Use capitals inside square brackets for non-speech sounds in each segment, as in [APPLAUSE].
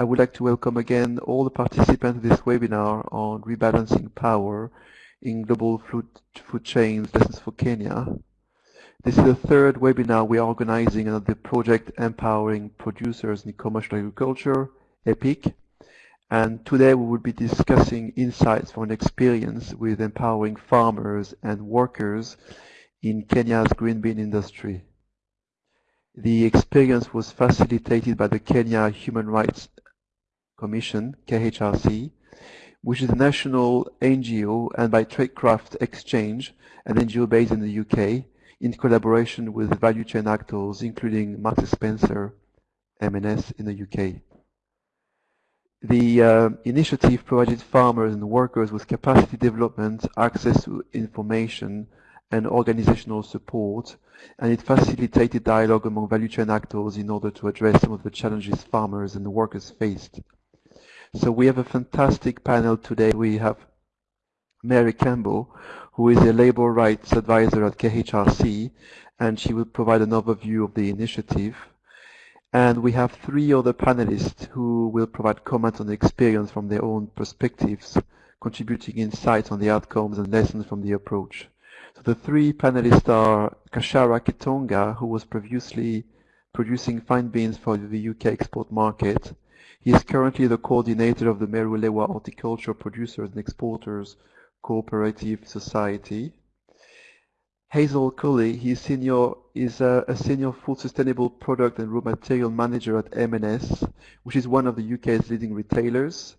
I would like to welcome again all the participants of this webinar on rebalancing power in global food, food chains lessons for Kenya. This is the third webinar we are organizing under the project Empowering Producers in Commercial Agriculture, EPIC. And today we will be discussing insights from an experience with empowering farmers and workers in Kenya's green bean industry. The experience was facilitated by the Kenya Human Rights Commission, KHRC, which is a national NGO and by Traidcraft Exchange, an NGO based in the UK, in collaboration with value chain actors, including Marks Spencer, M&S in the UK. The uh, initiative provided farmers and workers with capacity development, access to information, and organizational support, and it facilitated dialogue among value chain actors in order to address some of the challenges farmers and workers faced. So we have a fantastic panel today. We have Mary Campbell, who is a labor rights advisor at KHRC, and she will provide an overview of the initiative. And we have three other panelists who will provide comments on the experience from their own perspectives, contributing insights on the outcomes and lessons from the approach. So the three panelists are Kashara Kitonga, who was previously producing fine beans for the UK export market, he is currently the coordinator of the Meru Lewa Horticulture Producers and Exporters Cooperative Society. Hazel Colley, he is, senior, is a, a, senior food sustainable product and raw material manager at M&S, which is one of the UK's leading retailers.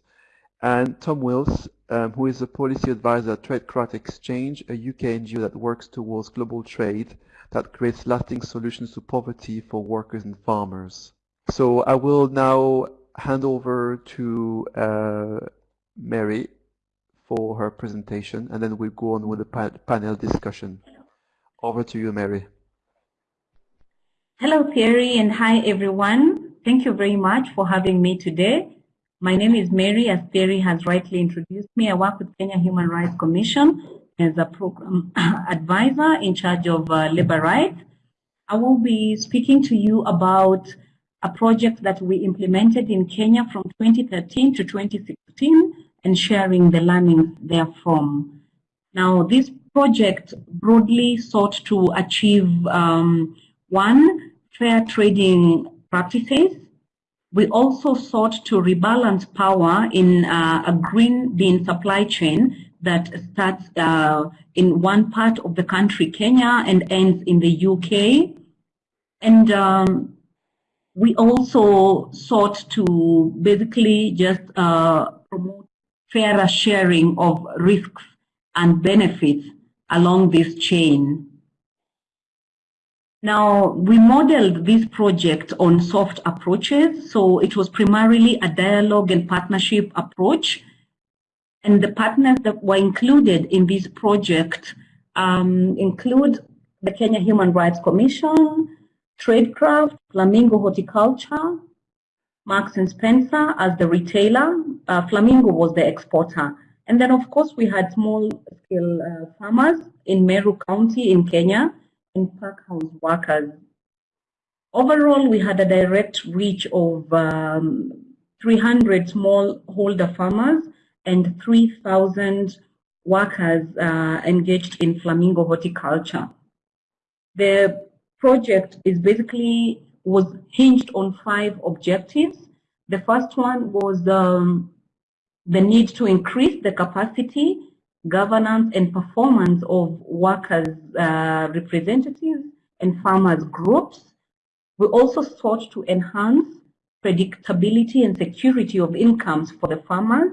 And Tom Wills, um, who is a policy advisor at Traidcraft Exchange, a UK NGO that works towards global trade that creates lasting solutions to poverty for workers and farmers. So I will now hand over to uh, Mary for her presentation, and then we'll go on with the pa panel discussion. Over to you, Mary. Hello, Thierry, and hi, everyone. Thank you very much for having me today. My name is Mary, as Thierry has rightly introduced me. I work with Kenya Human Rights Commission as a program [CLEARS THROAT] advisor in charge of uh, labor rights. I will be speaking to you about a project that we implemented in Kenya from 2013 to 2016 and sharing the learnings therefrom. Now, this project broadly sought to achieve um, one, fair trading practices. We also sought to rebalance power in uh, a green bean supply chain that starts uh, in one part of the country, Kenya, and ends in the UK. And um, we also sought to basically just uh, promote fairer sharing of risks and benefits along this chain. Now, we modeled this project on soft approaches. So it was primarily a dialogue and partnership approach. And the partners that were included in this project um, include the Kenya Human Rights Commission, Traidcraft, Flamingo Horticulture, Marks and Spencer as the retailer. Uh, Flamingo was the exporter. And then, of course, we had small scale uh, farmers in Meru County in Kenya and pack house workers. Overall, we had a direct reach of um, 300 smallholder farmers and 3,000 workers uh, engaged in flamingo horticulture. The project is basically was hinged on five objectives. The first one was the need to increase the capacity, governance, and performance of workers' uh, representatives and farmers' groups. We also sought to enhance predictability and security of incomes for the farmers.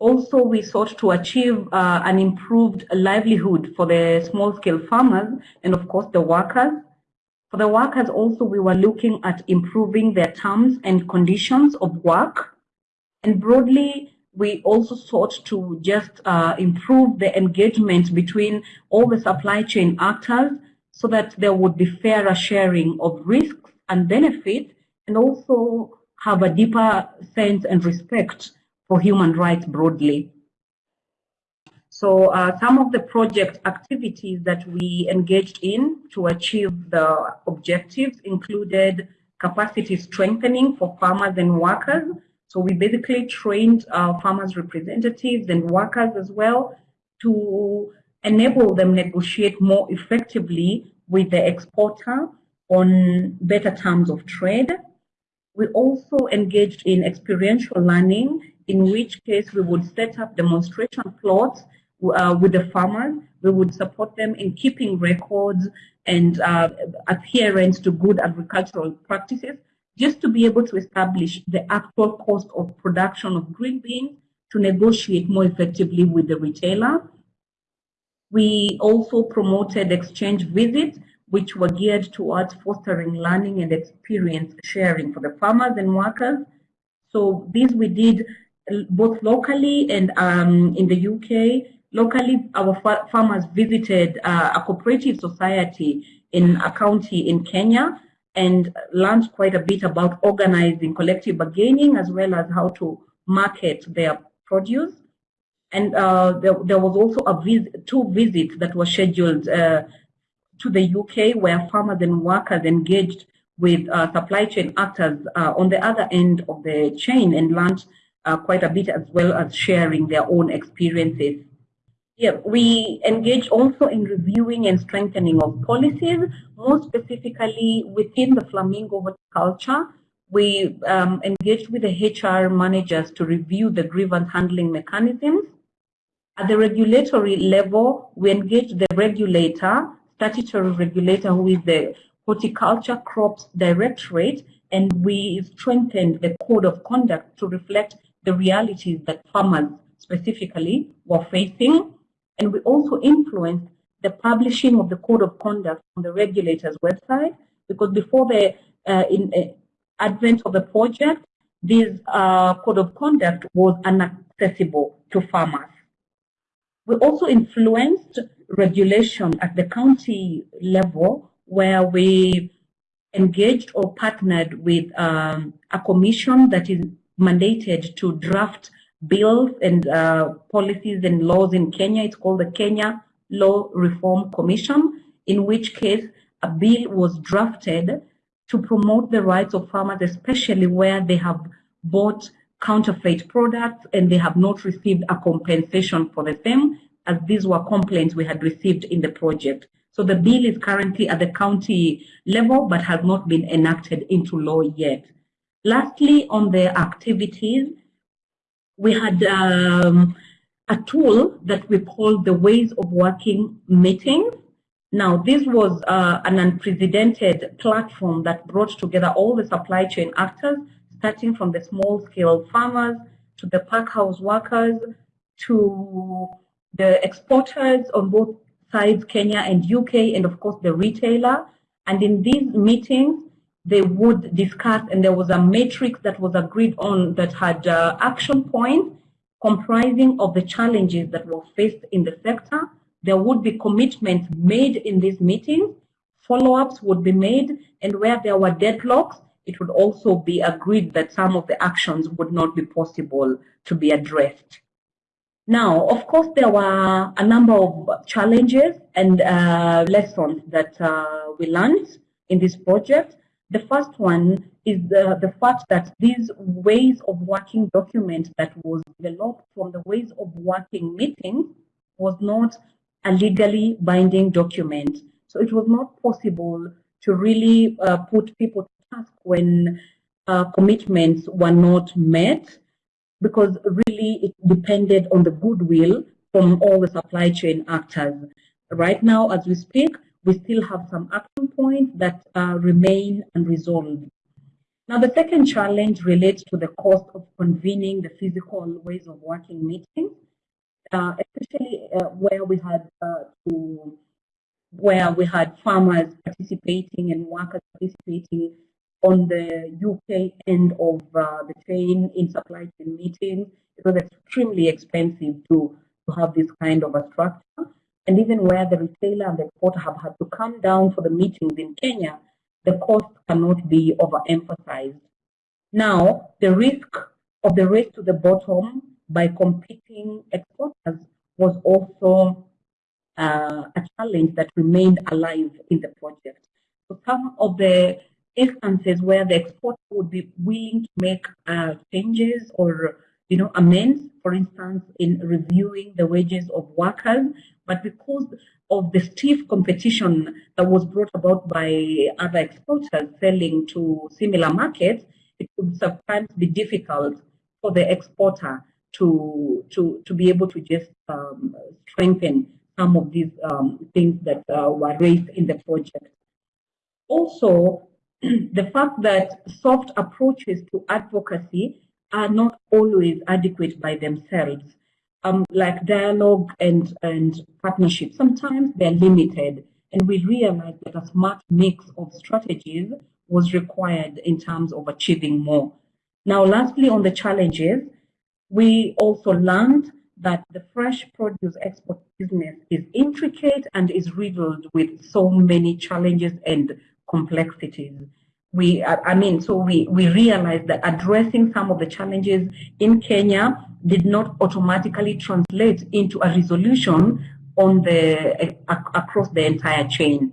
Also, we sought to achieve uh, an improved livelihood for the small-scale farmers and, of course, the workers. For the workers also, we were looking at improving their terms and conditions of work. And broadly, we also sought to just uh, improve the engagement between all the supply chain actors so that there would be fairer sharing of risks and benefits and also have a deeper sense and respect for human rights broadly. So uh, some of the project activities that we engaged in to achieve the objectives included capacity strengthening for farmers and workers. So we basically trained our farmers representatives and workers as well to enable them negotiate more effectively with the exporter on better terms of trade. We also engaged in experiential learning, in which case we would set up demonstration plots uh, with the farmers. We would support them in keeping records and uh, adherence to good agricultural practices, just to be able to establish the actual cost of production of green beans to negotiate more effectively with the retailer. We also promoted exchange visits, which were geared towards fostering learning and experience sharing for the farmers and workers. So these we did both locally and um, in the UK Locally, our farmers visited uh, a cooperative society in a county in Kenya and learned quite a bit about organizing collective bargaining as well as how to market their produce. And uh, there, there, was also a vis two visits that were scheduled uh, to the UK where farmers and workers engaged with uh, supply chain actors uh, on the other end of the chain and learned uh, quite a bit as well as sharing their own experiences yeah, we engage also in reviewing and strengthening of policies, more specifically within the flamingo horticulture. We um, engaged with the HR managers to review the grievance handling mechanisms. At the regulatory level, we engaged the regulator, statutory regulator, who is the Horticulture Crops Directorate, and we strengthened the code of conduct to reflect the realities that farmers specifically were facing. And we also influenced the publishing of the code of conduct on the regulator's website because before the uh, in, uh, advent of the project, this uh, code of conduct was inaccessible to farmers. We also influenced regulation at the county level where we engaged or partnered with um, a commission that is mandated to draft bills and uh, policies and laws in Kenya. It's called the Kenya Law Reform Commission, in which case a bill was drafted to promote the rights of farmers, especially where they have bought counterfeit products and they have not received a compensation for the same, as these were complaints we had received in the project. So the bill is currently at the county level, but has not been enacted into law yet. Lastly, on the activities, we had um, a tool that we called the Ways of Working meetings. Now, this was uh, an unprecedented platform that brought together all the supply chain actors, starting from the small scale farmers to the packhouse workers to the exporters on both sides, Kenya and UK, and of course the retailer. And in these meetings, they would discuss, and there was a matrix that was agreed on that had uh, action points comprising of the challenges that were faced in the sector. There would be commitments made in these meetings, follow-ups would be made, and where there were deadlocks, it would also be agreed that some of the actions would not be possible to be addressed. Now, of course, there were a number of challenges and uh, lessons that uh, we learned in this project. The first one is the, the fact that these ways of working document that was developed from the ways of working meetings was not a legally binding document. So it was not possible to really uh, put people to task when uh, commitments were not met because really it depended on the goodwill from all the supply chain actors. Right now, as we speak, we still have some action points that uh, remain unresolved. Now, the second challenge relates to the cost of convening the physical ways of working meetings, uh, especially uh, where we had uh, to, where we had farmers participating and workers participating on the UK end of uh, the chain in supply chain meetings. It was extremely expensive to, to have this kind of a structure and even where the retailer and the exporter have had to come down for the meetings in Kenya, the cost cannot be overemphasized. Now, the risk of the race to the bottom by competing exporters was also uh, a challenge that remained alive in the project. So some of the instances where the exporter would be willing to make uh, changes or you know amends, for instance, in reviewing the wages of workers, but because of the stiff competition that was brought about by other exporters selling to similar markets, it could sometimes be difficult for the exporter to to to be able to just um, strengthen some of these um, things that uh, were raised in the project. Also, [CLEARS THROAT] the fact that soft approaches to advocacy are not always adequate by themselves. Um, like dialogue and, and partnership, sometimes they're limited. And we realized that a smart mix of strategies was required in terms of achieving more. Now, lastly, on the challenges, we also learned that the fresh produce export business is intricate and is riddled with so many challenges and complexities. We, I mean, so we, we realized that addressing some of the challenges in Kenya did not automatically translate into a resolution on the across the entire chain.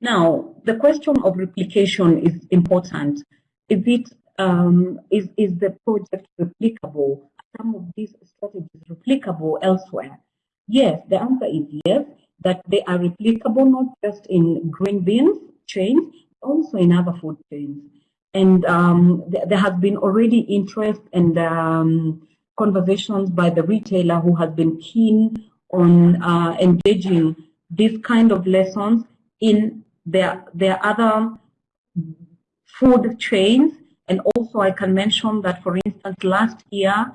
Now, the question of replication is important. Is it um, is is the project replicable? Some of these strategies replicable elsewhere? Yes, the answer is yes. That they are replicable not just in green beans chains, also in other food chains. And um, th there has been already interest and um, conversations by the retailer who has been keen on uh, engaging this kind of lessons in their, their other food chains. And also I can mention that, for instance, last year,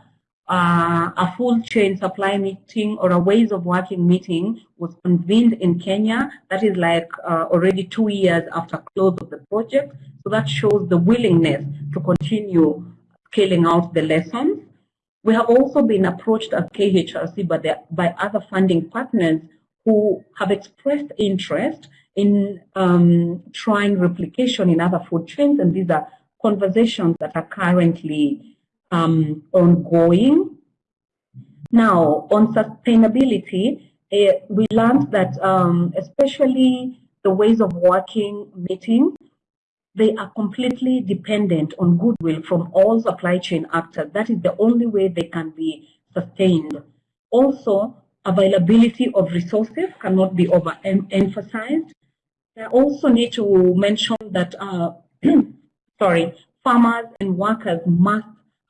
uh, a full chain supply meeting or a ways of working meeting was convened in Kenya. That is like uh, already two years after close of the project. So that shows the willingness to continue scaling out the lessons. We have also been approached at KHRC by, the, by other funding partners who have expressed interest in um, trying replication in other food chains, and these are conversations that are currently um, ongoing. Now, on sustainability, uh, we learned that um, especially the ways of working meeting, they are completely dependent on goodwill from all supply chain actors. That is the only way they can be sustained. Also, availability of resources cannot be overemphasized. I also need to mention that, uh, [CLEARS THROAT] sorry, farmers and workers must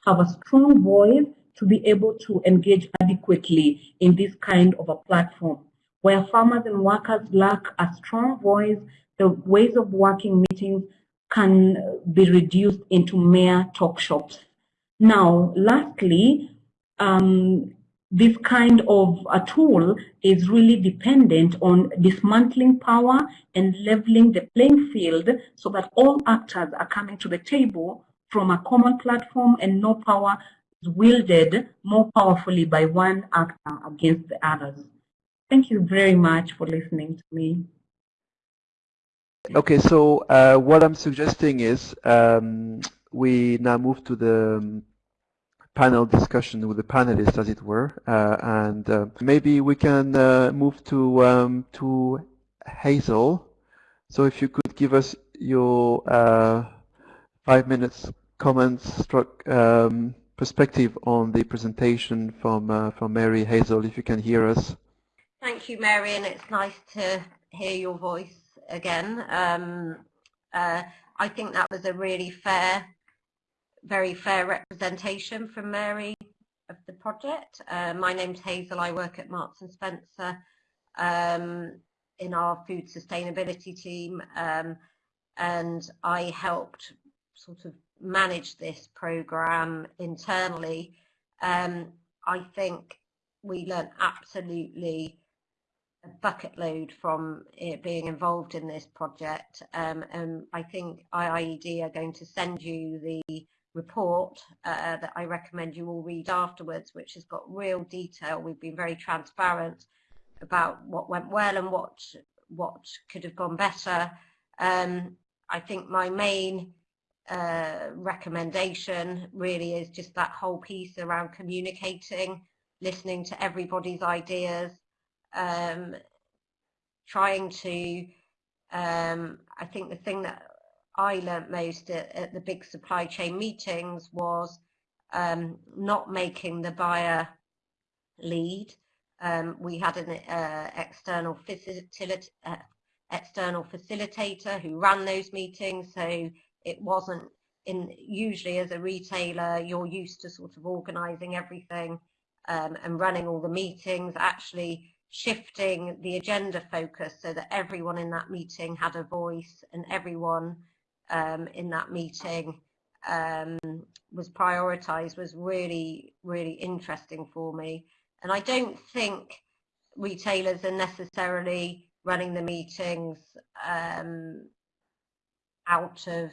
have a strong voice to be able to engage adequately in this kind of a platform. Where farmers and workers lack a strong voice, the ways of working meetings can be reduced into mere talk shops. Now, lastly, um, this kind of a tool is really dependent on dismantling power and leveling the playing field so that all actors are coming to the table from a common platform and no power is wielded more powerfully by one actor against the others. Thank you very much for listening to me. Okay, so uh, what I'm suggesting is um, we now move to the um, panel discussion with the panelists, as it were, uh, and uh, maybe we can uh, move to um, to Hazel. So if you could give us your uh, five minutes comments, struck um, perspective on the presentation from uh, from Mary Hazel, if you can hear us. Thank you, Mary, and it's nice to hear your voice again. Um, uh, I think that was a really fair, very fair representation from Mary of the project. Uh, my name's Hazel. I work at Marks and Spencer um, in our food sustainability team, um, and I helped sort of manage this program internally, um, I think we learned absolutely a bucket load from being involved in this project. Um, and I think IIED are going to send you the report uh, that I recommend you all read afterwards, which has got real detail. We've been very transparent about what went well and what what could have gone better. Um, I think my main uh, recommendation really is just that whole piece around communicating, listening to everybody's ideas, um, trying to, um, I think the thing that I learnt most at, at the big supply chain meetings was um, not making the buyer lead. Um, we had an uh, external, facilita uh, external facilitator who ran those meetings, so it wasn't in usually as a retailer you're used to sort of organizing everything um, and running all the meetings actually shifting the agenda focus so that everyone in that meeting had a voice and everyone um, in that meeting um, was prioritized was really, really interesting for me. And I don't think retailers are necessarily running the meetings um, out of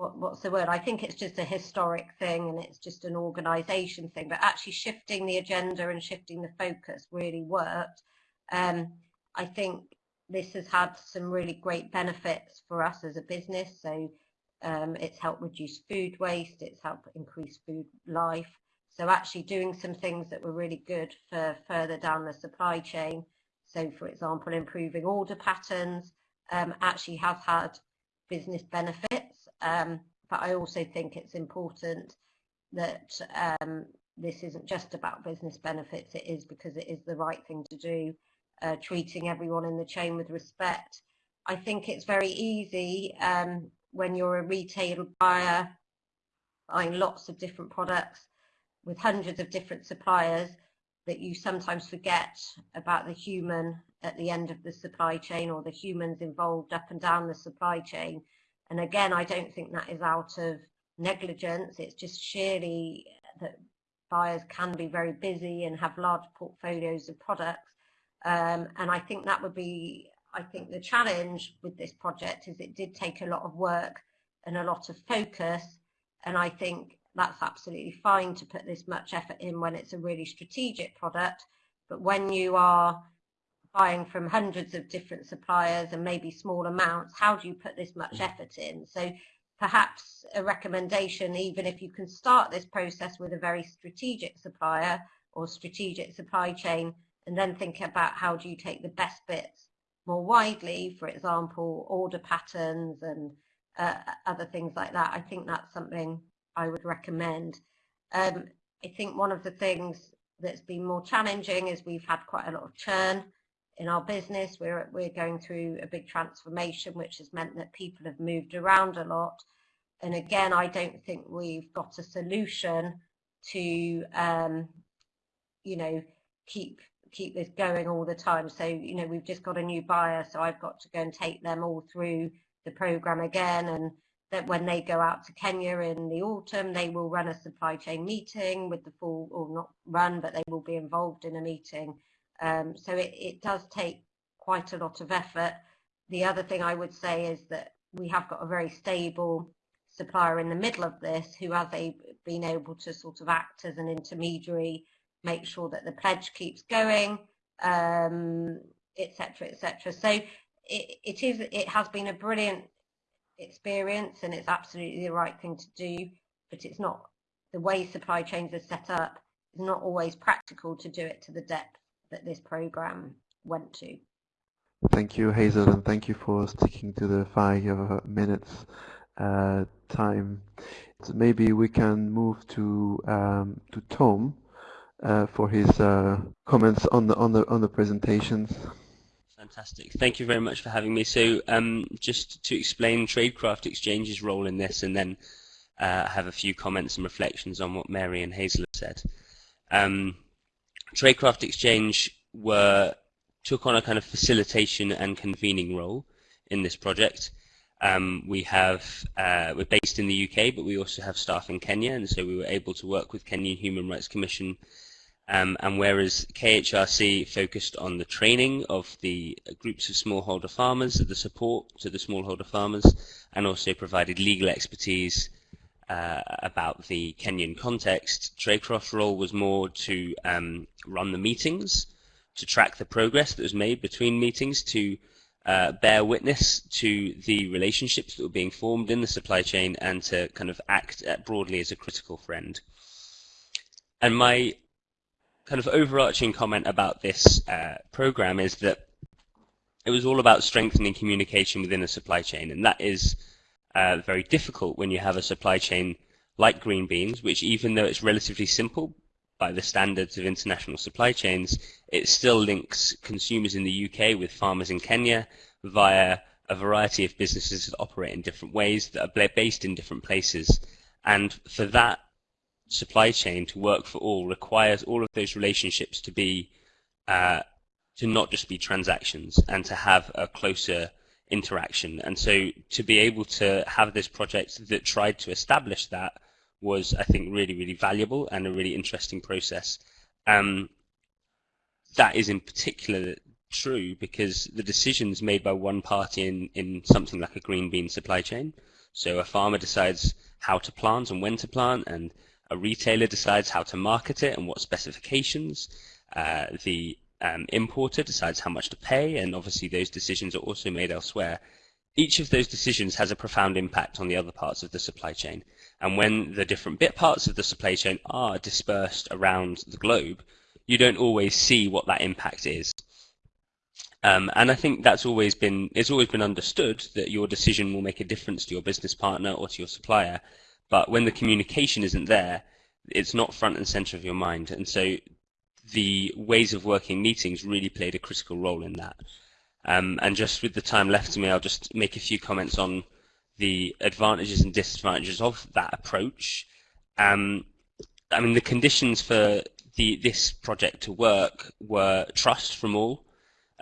what, what's the word? I think it's just a historic thing and it's just an organisation thing. But actually shifting the agenda and shifting the focus really worked. Um, I think this has had some really great benefits for us as a business. So um, it's helped reduce food waste, it's helped increase food life. So actually doing some things that were really good for further down the supply chain. So for example, improving order patterns um, actually has had business benefits. Um, but I also think it's important that um, this isn't just about business benefits, it is because it is the right thing to do, uh, treating everyone in the chain with respect. I think it's very easy um, when you're a retail buyer buying lots of different products with hundreds of different suppliers that you sometimes forget about the human at the end of the supply chain or the humans involved up and down the supply chain. And again, I don't think that is out of negligence. It's just sheerly that buyers can be very busy and have large portfolios of products. Um, and I think that would be, I think the challenge with this project is it did take a lot of work and a lot of focus. And I think that's absolutely fine to put this much effort in when it's a really strategic product. But when you are buying from hundreds of different suppliers and maybe small amounts, how do you put this much mm. effort in? So perhaps a recommendation, even if you can start this process with a very strategic supplier or strategic supply chain, and then think about how do you take the best bits more widely, for example, order patterns and uh, other things like that. I think that's something I would recommend. Um, I think one of the things that's been more challenging is we've had quite a lot of churn in our business. We're, we're going through a big transformation, which has meant that people have moved around a lot. And again, I don't think we've got a solution to, um, you know, keep keep this going all the time. So, you know, we've just got a new buyer, so I've got to go and take them all through the program again. And that when they go out to Kenya in the autumn, they will run a supply chain meeting with the full, or not run, but they will be involved in a meeting um, so it, it does take quite a lot of effort. The other thing I would say is that we have got a very stable supplier in the middle of this who has a, been able to sort of act as an intermediary, make sure that the pledge keeps going, um, et cetera, et cetera. So it, it is, it has been a brilliant experience and it's absolutely the right thing to do, but it's not, the way supply chains are set up, it's not always practical to do it to the depth that this program went to. Thank you, Hazel, and thank you for sticking to the five minutes uh, time. So maybe we can move to um, to Tom uh, for his uh, comments on the on the on the presentations. Fantastic. Thank you very much for having me. So, um, just to explain Traidcraft Exchange's role in this, and then uh, have a few comments and reflections on what Mary and Hazel have said. Um, Traidcraft Exchange were took on a kind of facilitation and convening role in this project. Um, we have uh, we're based in the UK, but we also have staff in Kenya, and so we were able to work with Kenyan Human Rights Commission. Um, and whereas KHRC focused on the training of the groups of smallholder farmers, the support to the smallholder farmers, and also provided legal expertise uh, about the Kenyan context. Traidcraft's role was more to um, run the meetings, to track the progress that was made between meetings, to uh, bear witness to the relationships that were being formed in the supply chain, and to kind of act uh, broadly as a critical friend. And my kind of overarching comment about this uh, program is that it was all about strengthening communication within the supply chain, and that is uh, very difficult when you have a supply chain like green beans, which even though it's relatively simple by the standards of international supply chains, it still links consumers in the UK with farmers in Kenya via a variety of businesses that operate in different ways that are based in different places. And for that supply chain to work for all requires all of those relationships to be uh, to not just be transactions and to have a closer interaction. And so to be able to have this project that tried to establish that was, I think, really, really valuable and a really interesting process. Um, that is in particular true because the decisions made by one party in, in something like a green bean supply chain, so a farmer decides how to plant and when to plant, and a retailer decides how to market it and what specifications, uh, the um, importer decides how much to pay, and obviously those decisions are also made elsewhere. Each of those decisions has a profound impact on the other parts of the supply chain. And when the different bit parts of the supply chain are dispersed around the globe, you don't always see what that impact is. Um, and I think that's always been it's always been understood that your decision will make a difference to your business partner or to your supplier. But when the communication isn't there, it's not front and center of your mind. And so the ways of working meetings really played a critical role in that. Um, and just with the time left to me, I'll just make a few comments on the advantages and disadvantages of that approach. Um, I mean, the conditions for the, this project to work were trust from all,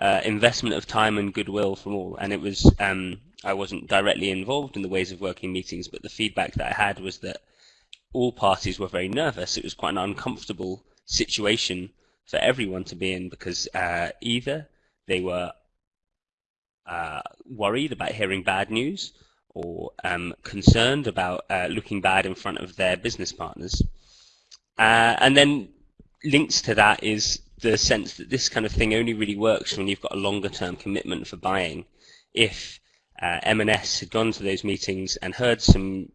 uh, investment of time and goodwill from all. And it was, um, I wasn't directly involved in the ways of working meetings, but the feedback that I had was that all parties were very nervous. It was quite an uncomfortable situation for everyone to be in because uh, either they were uh, worried about hearing bad news or um, concerned about uh, looking bad in front of their business partners. Uh, and then links to that is the sense that this kind of thing only really works when you've got a longer term commitment for buying. If uh, M&S had gone to those meetings and heard some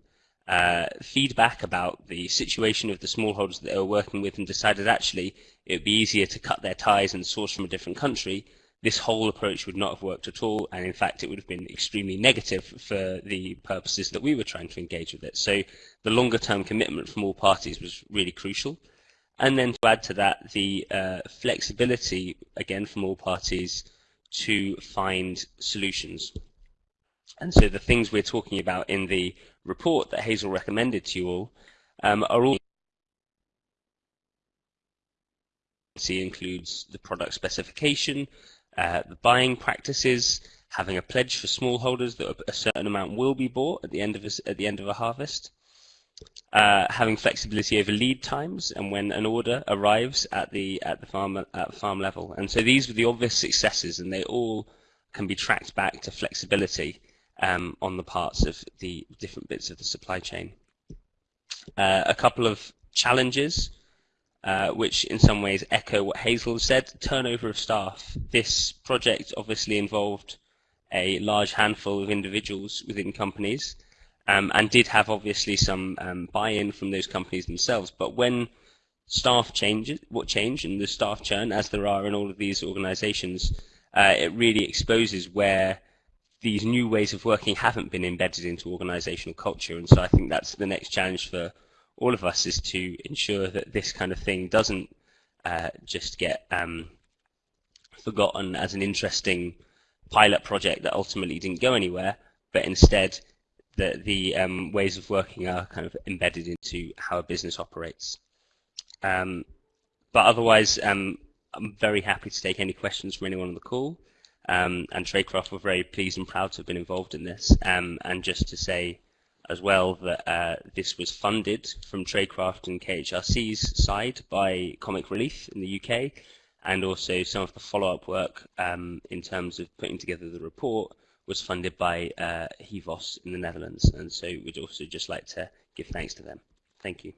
uh, feedback about the situation of the smallholders that they were working with and decided actually it would be easier to cut their ties and source from a different country, this whole approach would not have worked at all, and in fact it would have been extremely negative for the purposes that we were trying to engage with it. So the longer term commitment from all parties was really crucial. And then to add to that, the uh, flexibility, again, from all parties to find solutions. And so the things we're talking about in the report that Hazel recommended to you all um, are all includes the product specification, uh, the buying practices, having a pledge for smallholders that a certain amount will be bought at the end of a, at the end of a harvest, uh, having flexibility over lead times and when an order arrives at the at the farm at farm level. And so these were the obvious successes, and they all can be tracked back to flexibility um, on the parts of the different bits of the supply chain. Uh, a couple of challenges, uh, which in some ways echo what Hazel said. Turnover of staff. This project obviously involved a large handful of individuals within companies um, and did have obviously some um, buy-in from those companies themselves. But when staff changes, what change and the staff churn, as there are in all of these organisations, uh, it really exposes where these new ways of working haven't been embedded into organisational culture. And so I think that's the next challenge for all of us is to ensure that this kind of thing doesn't uh, just get um, forgotten as an interesting pilot project that ultimately didn't go anywhere, but instead that the um, ways of working are kind of embedded into how a business operates. Um, but otherwise, um, I'm very happy to take any questions from anyone on the call. Um, and Traidcraft were very pleased and proud to have been involved in this. Um, and just to say as well that uh, this was funded from Traidcraft and KHRC's side by Comic Relief in the UK, and also some of the follow-up work um, in terms of putting together the report was funded by uh, HIVOS in the Netherlands. And so we'd also just like to give thanks to them. Thank you.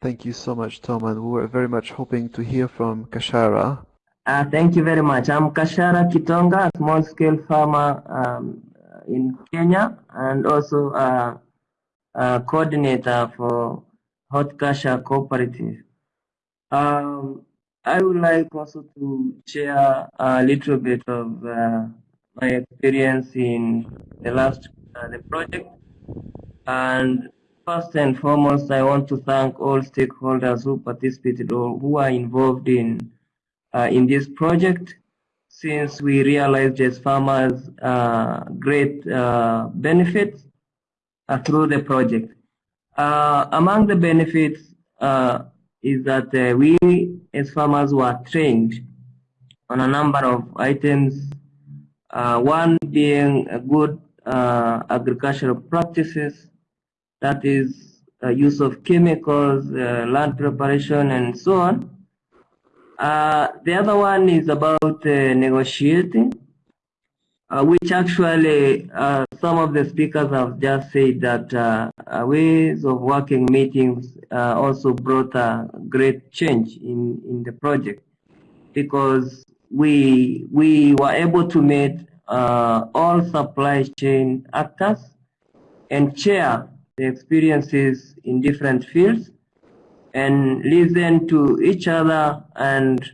Thank you so much, Tom, and we were very much hoping to hear from Kashara. Uh, thank you very much. I'm Kashara Kitonga, a small-scale farmer um, in Kenya, and also a, a coordinator for Hot Kasha Cooperative. Um, I would like also to share a little bit of uh, my experience in the last uh, the project. And first and foremost, I want to thank all stakeholders who participated or who are involved in uh, in this project. Since we realized as farmers uh, great uh, benefits uh, through the project. Uh, among the benefits is that we as farmers were trained on a number of items uh, one being good uh, agricultural practices, that is uh, use of chemicals, land preparation, and so on. Uh, the other one is about uh, negotiating, uh, which actually some of the speakers have just said that ways of working meetings also brought a great change in, in the project. Because we we were able to meet uh, all supply chain actors and share the experiences in different fields and listen to each other and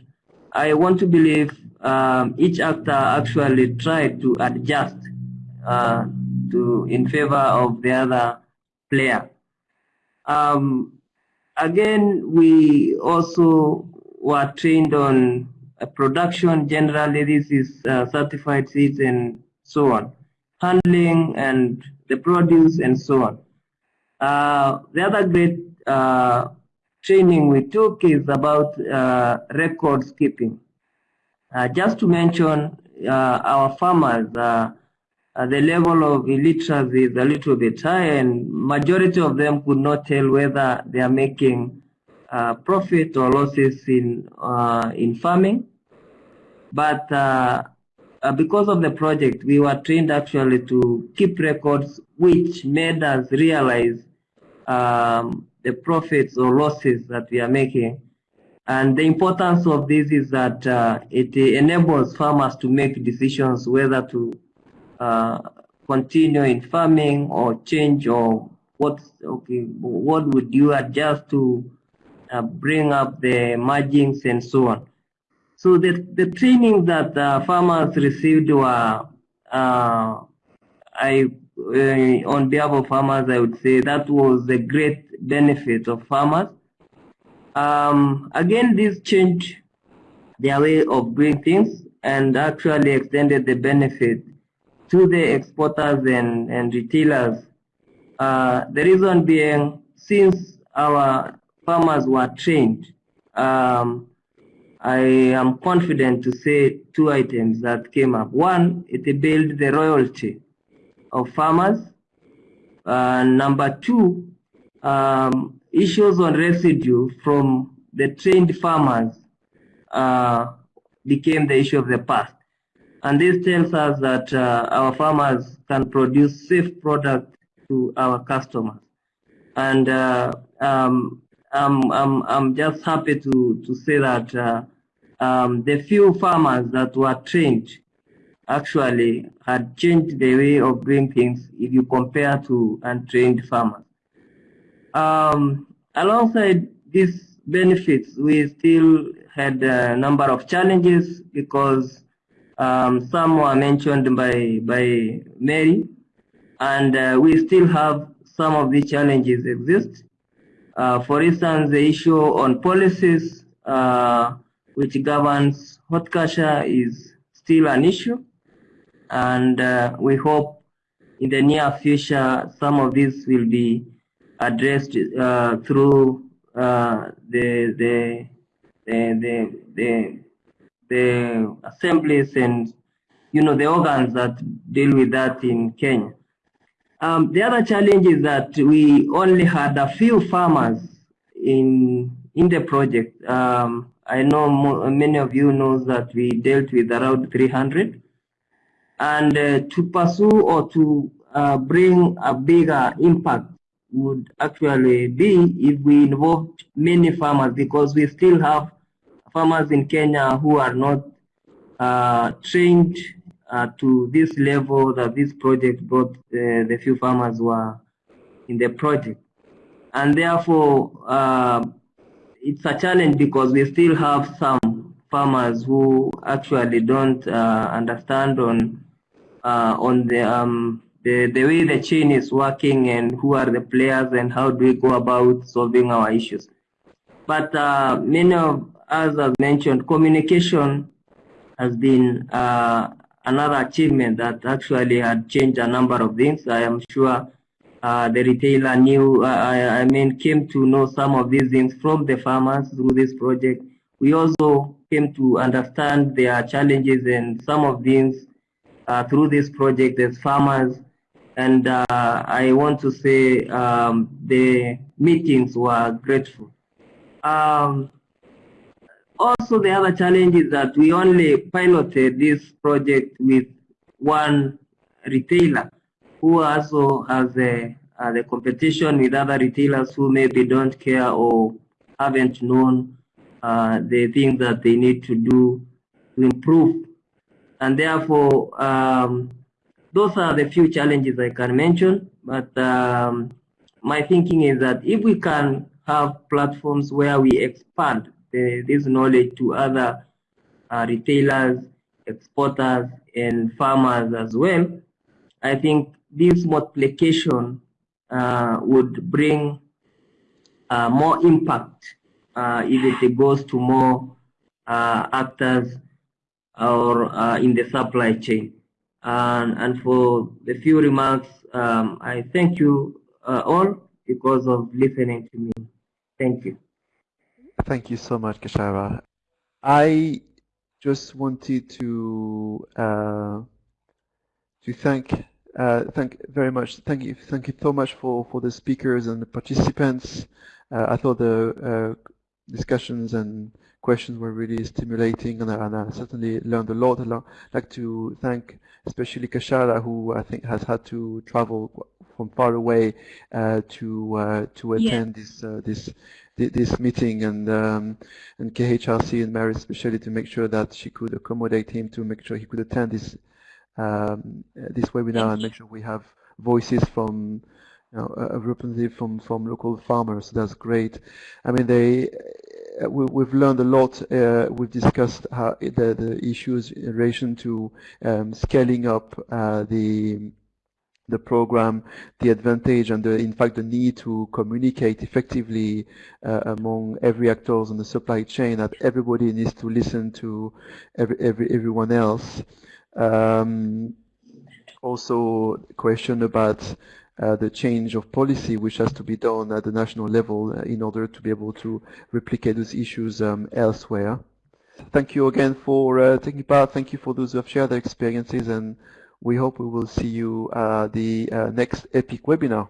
I want to believe um, each actor actually tried to adjust uh, to in favor of the other player. Um, again, we also were trained on production. Generally this is uh, certified seeds and so on. Handling and the produce and so on. Uh, the other great uh, training we took is about uh, records keeping uh, just to mention uh, our farmers the level of illiteracy is a little bit high and majority of them could not tell whether they are making uh, profit or losses in uh, in farming. But uh, because of the project, we were trained actually to keep records, which made us realize um, the profits or losses that we are making. And the importance of this is that uh, it enables farmers to make decisions whether to uh, continue in farming or change or what okay what would you adjust to uh, bring up the margins and so on. So the, the training that uh, farmers received were, uh, I, uh, on behalf of farmers, I would say that was a great benefit of farmers. Um, again, this changed their way of doing things and actually extended the benefit to the exporters and, and retailers. Uh, the reason being, since our farmers were trained. Um, I am confident to say two items that came up. One, it built the royalty of farmers. Uh, number two, um, issues on residue from the trained farmers uh, became the issue of the past. And this tells us that uh, our farmers can produce safe product to our customers. And uh, um, I'm, I'm, I'm just happy to, to say that uh, um, the few farmers that were trained actually had changed the way of doing things if you compare to untrained farmers. Um, alongside these benefits, we still had a number of challenges because um, some were mentioned by, by Mary, and uh, we still have some of these challenges exist. Uh, for instance, the issue on policies uh, which governs horticulture is still an issue. And uh, we hope in the near future some of these will be addressed uh, through uh, the, the, the, the, the assemblies and you know the organs that deal with that in Kenya. Um, the other challenge is that we only had a few farmers in in the project. Um, I know many of you knows that we dealt with around 300, and uh, to pursue or to uh, bring a bigger impact would actually be if we involved many farmers because we still have farmers in Kenya who are not uh, trained uh, to this level that this project brought uh, the few farmers were in the project. And therefore, uh, it's a challenge because we still have some farmers who actually don't uh, understand on uh, on the, um, the, the way the chain is working and who are the players and how do we go about solving our issues. But uh, many of us have mentioned, communication has been uh, another achievement that actually had changed a number of things. I am sure uh, the retailer knew, uh, I, I, mean, came to know some of these things from the farmers through this project. We also came to understand their challenges and some of these uh, through this project as farmers. And uh, I want to say um, the meetings were grateful. Um, also, the other challenge is that we only piloted this project with one retailer who also has a, the competition with other retailers who maybe don't care or haven't known uh, the things that they need to do to improve. And therefore, um, those are the few challenges I can mention. But um, my thinking is that if we can have platforms where we expand the, this knowledge to other uh, retailers, exporters, and farmers as well, I think this multiplication uh, would bring uh, more impact uh, if it goes to more uh, actors or uh, in the supply chain. And, and for the few remarks, um, I thank you all because of listening to me. Thank you. Thank you so much, Kashara. I just wanted to uh, to thank uh, thank very much. Thank you, thank you so much for for the speakers and the participants. Uh, I thought the uh, discussions and questions were really stimulating, and I, and I certainly learned a lot. I'd like to thank especially Kashara, who I think has had to travel from far away uh, to uh, to attend yeah. this uh, this this meeting and um, and KHRC and Mary especially to make sure that she could accommodate him to make sure he could attend this um, this webinar and make sure we have voices from know, a representative from from local farmers. That's great. I mean, they we, have learned a lot. Uh, we've discussed how the the issues in relation to um, scaling up uh, the the program, the advantage and the, in fact the need to communicate effectively uh, among every actors in the supply chain that everybody needs to listen to every, every everyone else. Um, also question about uh, the change of policy which has to be done at the national level uh, in order to be able to replicate those issues um, elsewhere. Thank you again for uh, taking part. Thank you for those who have shared their experiences and we hope we will see you uh, the next EPIC webinar.